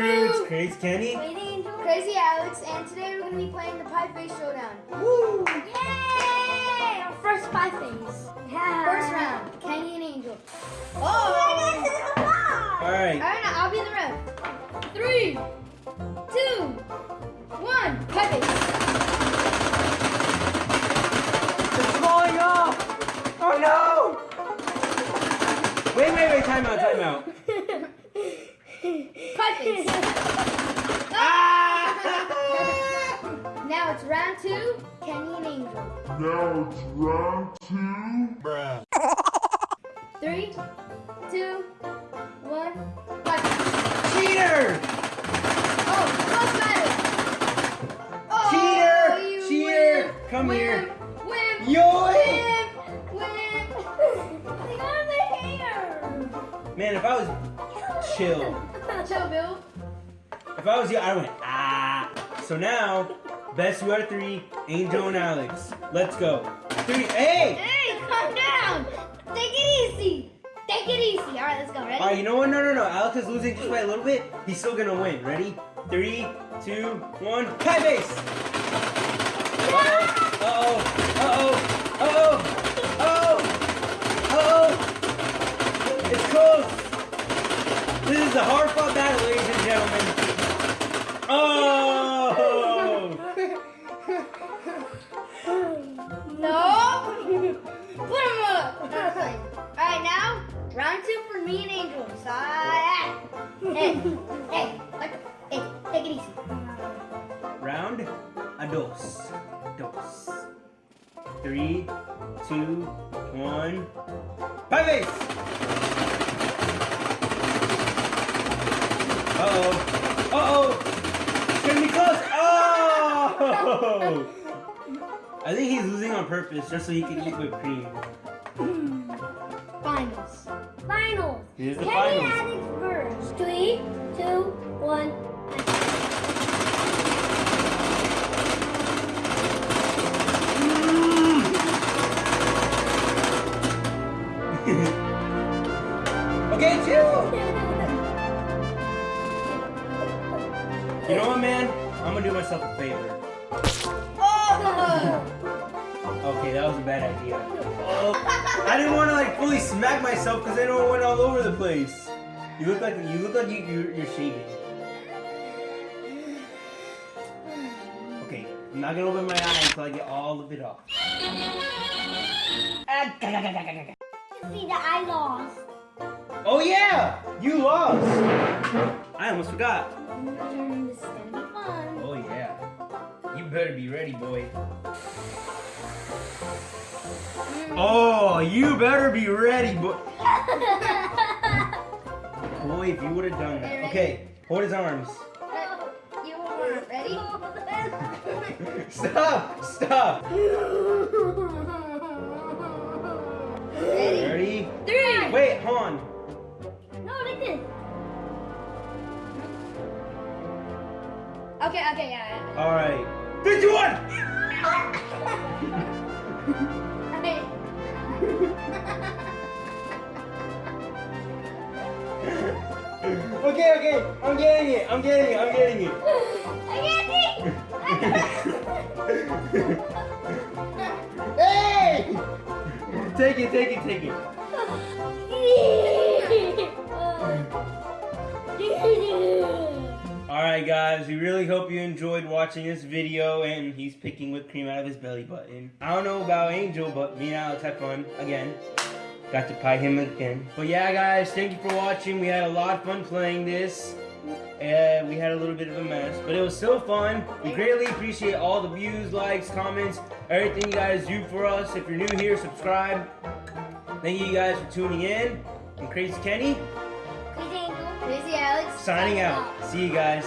crew, it's. Crazy Kenny. Angel. Crazy Alex, and today we're gonna be playing the Pie Face Showdown. Woo! Yay! Our first pie face. Yeah. First round, Kenny and Angel. Oh! All All right. right, now I'll be the ref. Three, two, one. Pie Face. Pie Ah! Now it's round two, Kenny and Angel. Now it's round two. Three, two, one. Pie Cheater! Oh, close battle. Oh, Cheater! you Cheater! win. Come Win. here. Win. Yoy! Win. Win. They got the hair. Man, if I was chill, Bill. if I was you, I went ah. So now, best you out of three, Angel and Alex. Let's go. Three. Hey! Hey, calm down. Take it easy. Take it easy. All right, let's go. Ready? All right, you know what? No, no, no. Alex is losing just by a little bit. He's still gonna win. Ready? Three, two, one. Pie Face. Uh oh. A hard fought battle, ladies and gentlemen. Oh. No. Put him up. All right, now round two for me and Angel. Side. Hey, hey, hey, take it easy. Round a dos. Dos. Three, two, one. Pie Face. Uh oh. Uh oh. It's gonna be close. I think he's losing on purpose just so he can eat whipped cream. Finals. Finals. Here's the Kenny finals. Alex first. Three, two, one. Mm. okay, chill. You know what, man? I'm gonna do myself a favor. Oh! Okay, that was a bad idea. Oh, I didn't want to like fully smack myself because I know it went all over the place. You look like you look like you you're, you're shaving. Okay, I'm not gonna open my eye until I get all of it off. You see that I lost. Oh yeah, you lost. I almost forgot. You better be ready, boy. Hmm. Oh, you better be ready, boy. Boy, if you would have done that. Okay, hold his arms. You are ready? Stop! Stop! Ready? Ready? Three. Wait, hold on. No, like this. Okay, okay, yeah. yeah. All right. Three, two, one. Okay. Okay, okay. I'm getting it. I'm getting it. I'm getting it. I get it. Hey! Take it, take it, take it. All right, guys. We really hope you enjoyed watching this video. And he's picking whipped cream out of his belly button. I don't know about Angel, but me and Alex had fun again. Got to pie him again. But yeah, guys, thank you for watching. We had a lot of fun playing this. And we had a little bit of a mess, but it was still fun. We greatly appreciate all the views, likes, comments, everything you guys do for us. If you're new here, subscribe. Thank you guys for tuning in. And Crazy Kenny, Crazy Angel. Crazy Alex. signing out. See you guys.